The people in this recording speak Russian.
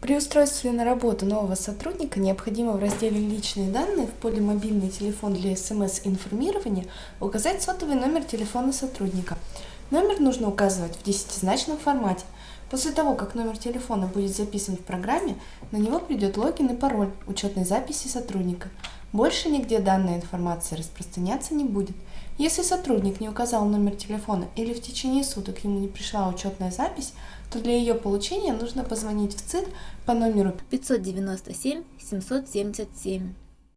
При устройстве на работу нового сотрудника необходимо в разделе «Личные данные» в поле «Мобильный телефон для СМС-информирования» указать сотовый номер телефона сотрудника. Номер нужно указывать в десятизначном формате. После того, как номер телефона будет записан в программе, на него придет логин и пароль учетной записи сотрудника. Больше нигде данная информация распространяться не будет. Если сотрудник не указал номер телефона или в течение суток ему не пришла учетная запись, то для ее получения нужно позвонить в ЦИД по номеру 597 777.